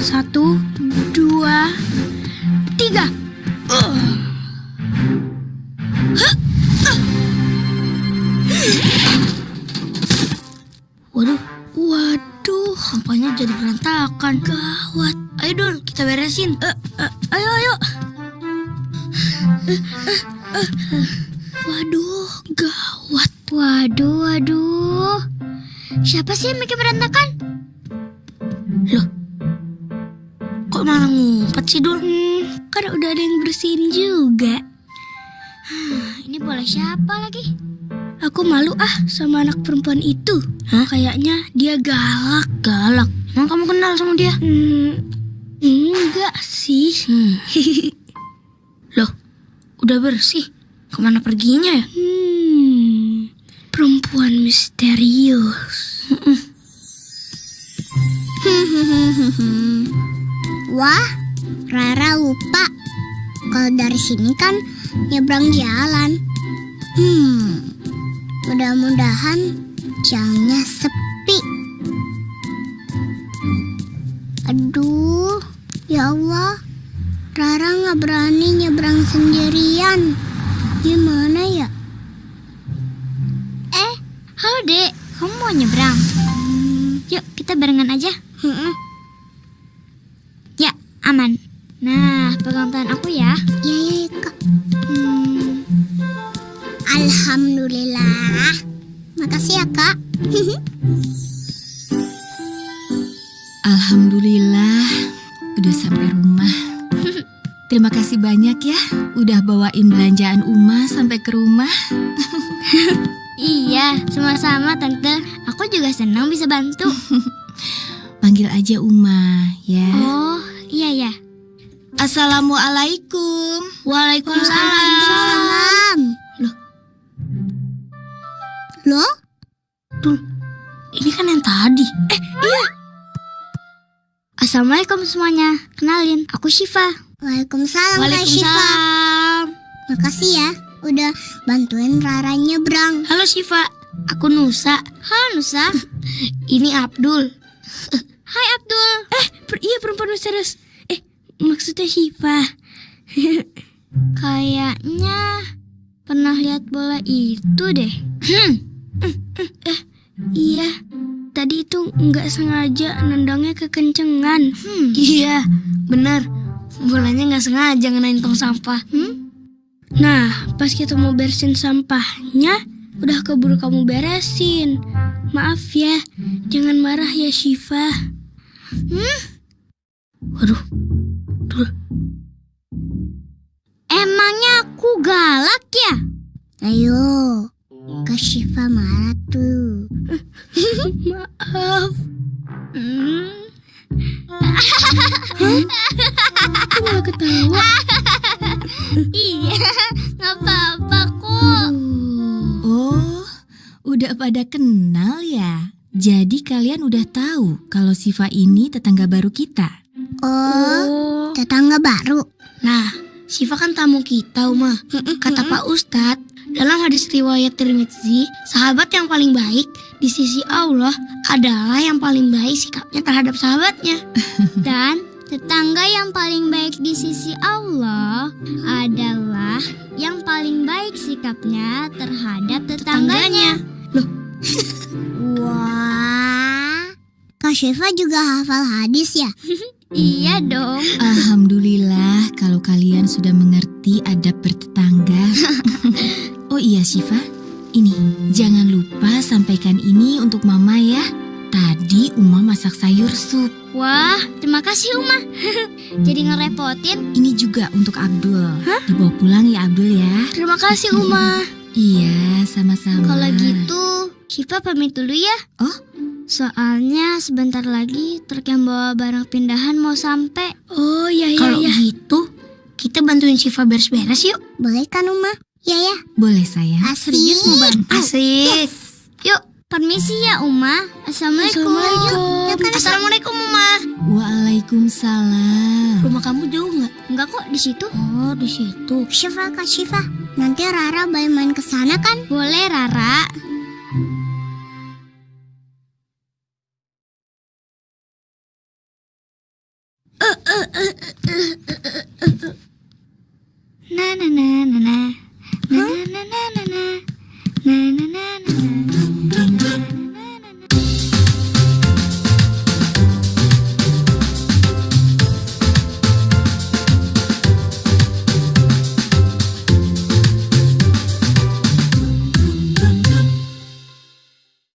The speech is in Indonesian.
Satu, dua, tiga. Uh. Uh. Waduh, waduh, sampahnya jadi berantakan. Gawat. Ayo Dul, kita beresin. Uh, uh, ayo, ayo. Uh, uh, uh. Waduh, gawat. Waduh, waduh. Siapa sih yang bikin berantakan? Kok malah ngumpet sih Dul? Hmm, kan udah ada yang bersihin juga. Ini boleh siapa lagi? Aku malu ah sama anak perempuan itu. Hah? Kayaknya dia galak. Galak? Emang kamu kenal sama dia? Hmm, enggak sih. Hmm. Loh, udah bersih. Ke mana perginya ya? Hmm, perempuan misterius. Wah, Rara lupa. Kalau dari sini kan nyebrang jalan. Hmm, mudah-mudahan jalannya sepi. Aduh, ya Allah. Rara nggak berani nyebrang sendirian. Gimana ya? Eh, halo dek. Kamu mau nyebrang? Yuk, kita barengan aja. Hmm, Ya, aman. Nah, pegang tangan aku ya. ya ya ya, kak. Hmm, Alhamdulillah. Makasih ya kak. Alhamdulillah, udah sampai rumah. Terima kasih banyak ya, udah bawain belanjaan Uma sampai ke rumah. iya, sama-sama tante. Aku juga senang bisa bantu. Panggil aja Uma, ya. Iya. Assalamualaikum. Waalaikumsalam. Salam. Loh. Loh? Dul, ini kan yang tadi. Eh, Assalamualaikum semuanya. Kenalin, aku Syifa. Waalaikumsalam Kak Syifa. Waalaikumsalam. Makasih ya udah bantuin Rara nyebrang. Halo Syifa, aku Nusa. Halo Nusa. Ini Abdul. Hai Abdul. Eh, per iya perempuan misterius. Eh, maksudnya Syifa. Kayaknya pernah lihat bola itu deh. Hmm. Eh, iya. Tadi itu nggak sengaja nendangnya kekencengan. Hmm. Iya, benar. Bolanya nggak sengaja ngenain tong sampah. Hmm? Nah, pas kita mau bersihin sampahnya, udah keburu kamu beresin. Maaf ya, jangan marah ya Syifa. Hmm? Waduh, aku galak ya? Ayo, Kak Syifa marah tuh. maaf. Hmm. Aku malah ketawa. iya, nggak apa-apa kok. Oh, udah pada kenal ya? Jadi kalian udah tahu kalau Siva ini tetangga baru kita. Oh, Oh. tetangga baru. Nah, Syifa kan tamu kita, Uma. Kata Pak Ustadz, dalam hadis riwayat Tirmidzi, sahabat yang paling baik di sisi Allah adalah yang paling baik sikapnya terhadap sahabatnya. Dan tetangga yang paling baik di sisi Allah adalah yang paling baik sikapnya terhadap tetangganya. Wah, Kak Syifa juga hafal hadis ya? Iya dong. Alhamdulillah kalau kalian sudah mengerti adab bertetangga. oh iya Syifa, ini jangan lupa sampaikan ini untuk Mama ya. Tadi Uma masak sayur sup. Wah, terima kasih Uma. Jadi ngerepotin. Ini juga untuk Abdul. Dibawa pulang ya Abdul ya. Terima kasih, Uma. Iya, sama-sama. Kalau gitu, Syifa pamit dulu ya. Oh? Soalnya sebentar lagi truk yang bawa barang pindahan mau sampai. Oh, iya, iya, Kalau iya. gitu, kita bantuin Syifa beres-beres yuk. Boleh kan Uma? Ya ya, Boleh sayang. asik. Serius mau bantu? Asik. Yuk, permisi ya Uma. Assalamualaikum. Assalamualaikum. Assalamualaikum, Uma. Waalaikumsalam. Rumah kamu jauh nggak? Enggak kok di situ. Oh, di situ. Syifa, Kak Syifa. Nanti Rara boleh main ke sana kan? Boleh Rara. Na na na. Na na na na na na. Na na na na na.